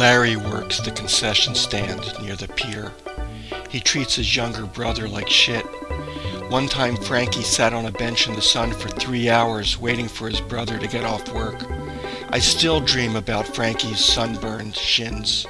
Larry works the concession stand near the pier. He treats his younger brother like shit. One time Frankie sat on a bench in the sun for three hours waiting for his brother to get off work. I still dream about Frankie's sunburned shins.